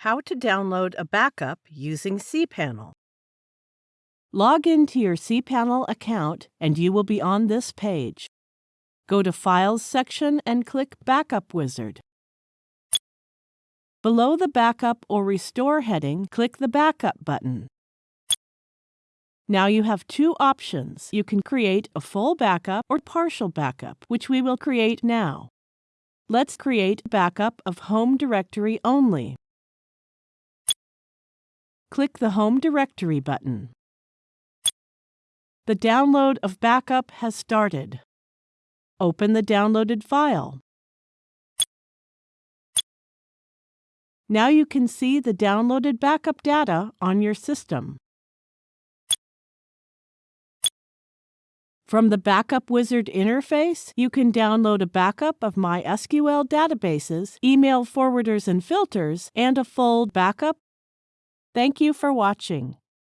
How to download a backup using cPanel. Log into your cPanel account and you will be on this page. Go to Files section and click Backup Wizard. Below the Backup or Restore heading, click the Backup button. Now you have two options. You can create a full backup or partial backup, which we will create now. Let's create a backup of home directory only. Click the Home Directory button. The download of backup has started. Open the downloaded file. Now you can see the downloaded backup data on your system. From the Backup Wizard interface, you can download a backup of MySQL databases, email forwarders and filters, and a full backup. Thank you for watching.